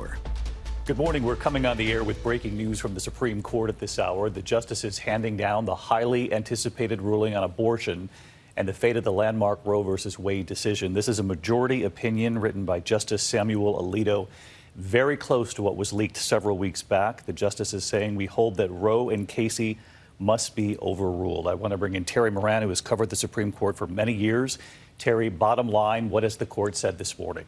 hour. Good morning. We're coming on the air with breaking news from the Supreme Court at this hour. The justices handing down the highly anticipated ruling on abortion and the fate of the landmark Roe v. Wade decision. This is a majority opinion written by Justice Samuel Alito, very close to what was leaked several weeks back. The justices saying we hold that Roe and Casey must be overruled. I want to bring in Terry Moran, who has covered the Supreme Court for many years. Terry, bottom line, what has the court said this morning?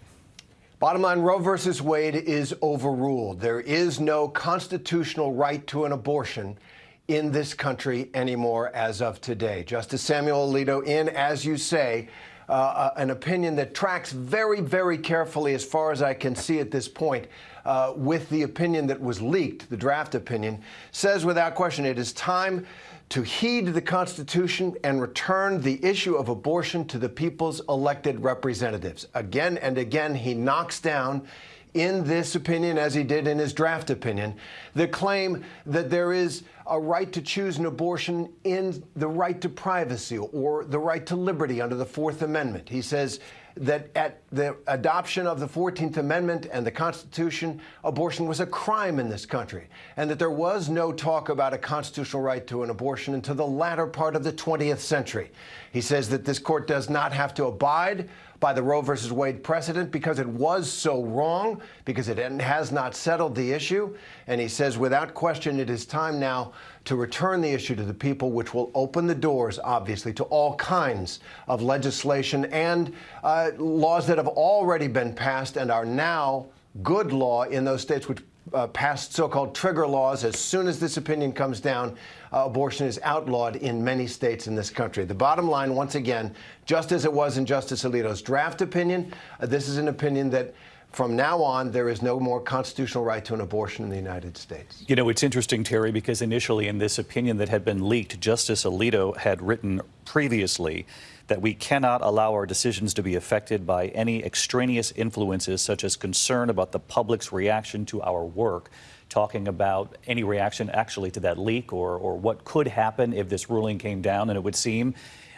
Bottom line, Roe versus Wade is overruled. There is no constitutional right to an abortion in this country anymore as of today. Justice Samuel Alito in, as you say, uh, uh, an opinion that tracks very, very carefully, as far as I can see at this point, uh, with the opinion that was leaked, the draft opinion, says without question it is time to heed the Constitution and return the issue of abortion to the people's elected representatives. Again and again, he knocks down in this opinion, as he did in his draft opinion, the claim that there is a right to choose an abortion in the right to privacy or the right to liberty under the Fourth Amendment. He says that at the adoption of the 14th Amendment and the Constitution, abortion was a crime in this country, and that there was no talk about a constitutional right to an abortion until the latter part of the 20th century. He says that this court does not have to abide by the Roe versus Wade precedent because it was so wrong, because it has not settled the issue. And he says, without question, it is time now to return the issue to the people, which will open the doors, obviously, to all kinds of legislation and uh, laws that have already been passed and are now good law in those states which uh, passed so-called trigger laws. As soon as this opinion comes down, uh, abortion is outlawed in many states in this country. The bottom line, once again, just as it was in Justice Alito's draft opinion, uh, this is an opinion that from now on, there is no more constitutional right to an abortion in the United States. You know, it's interesting, Terry, because initially in this opinion that had been leaked, Justice Alito had written previously that we cannot allow our decisions to be affected by any extraneous influences, such as concern about the public's reaction to our work, talking about any reaction actually to that leak or, or what could happen if this ruling came down. And it would seem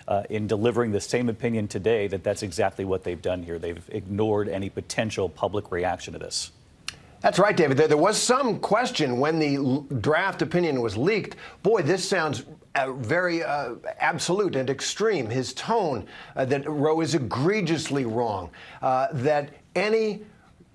uh, in delivering the same opinion today that that's exactly what they've done here. They've ignored any potential public reaction to this. That's right, David. There, there, was some question when the draft opinion was leaked. Boy, this sounds uh, very uh, absolute and extreme. His tone uh, that Roe is egregiously wrong, uh, that any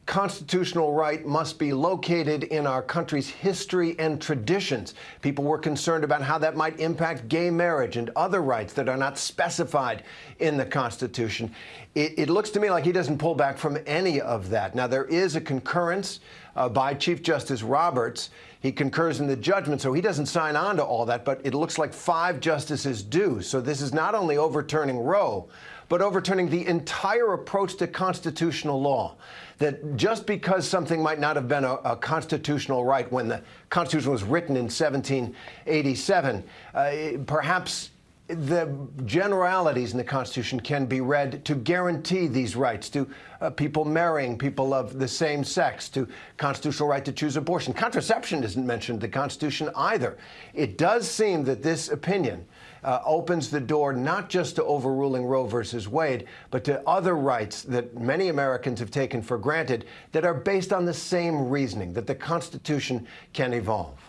constitutional right must be located in our country's history and traditions. People were concerned about how that might impact gay marriage and other rights that are not specified in the Constitution. It, it looks to me like he doesn't pull back from any of that. Now, there is a concurrence uh, by Chief Justice Roberts. He concurs in the judgment, so he doesn't sign on to all that, but it looks like five justices do. So this is not only overturning Roe, but overturning the entire approach to constitutional law. That just because something might not have been a, a constitutional right when the Constitution was written in 1787, uh, perhaps the generalities in the Constitution can be read to guarantee these rights to uh, people marrying people of the same sex, to constitutional right to choose abortion. Contraception isn't mentioned in the Constitution either. It does seem that this opinion uh, opens the door not just to overruling Roe versus Wade, but to other rights that many Americans have taken for granted that are based on the same reasoning, that the Constitution can evolve.